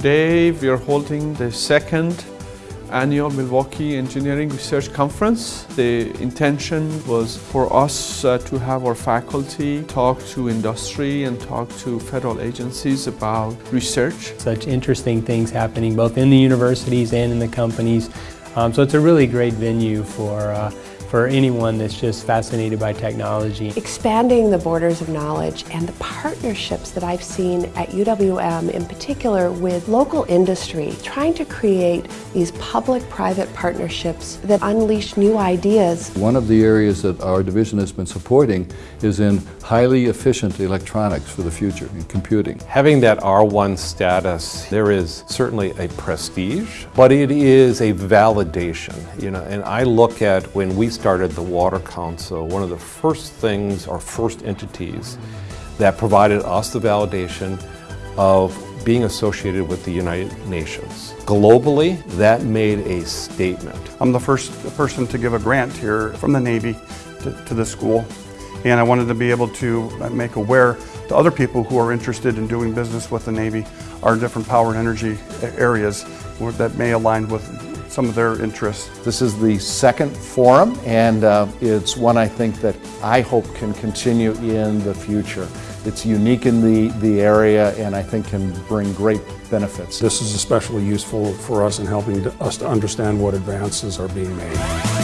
Today we are holding the second annual Milwaukee Engineering Research Conference. The intention was for us uh, to have our faculty talk to industry and talk to federal agencies about research. Such interesting things happening both in the universities and in the companies. Um, so it's a really great venue for uh, for anyone that's just fascinated by technology. Expanding the borders of knowledge and the partnerships that I've seen at UWM in particular with local industry, trying to create these public-private partnerships that unleash new ideas. One of the areas that our division has been supporting is in highly efficient electronics for the future, in computing. Having that R1 status, there is certainly a prestige, but it is a validation, you know, and I look at when we started the Water Council, one of the first things or first entities that provided us the validation of being associated with the United Nations. Globally, that made a statement. I'm the first person to give a grant here from the Navy to, to this school, and I wanted to be able to make aware to other people who are interested in doing business with the Navy our different power and energy areas that may align with some of their interests. This is the second forum, and uh, it's one I think that I hope can continue in the future. It's unique in the, the area and I think can bring great benefits. This is especially useful for us in helping us to understand what advances are being made.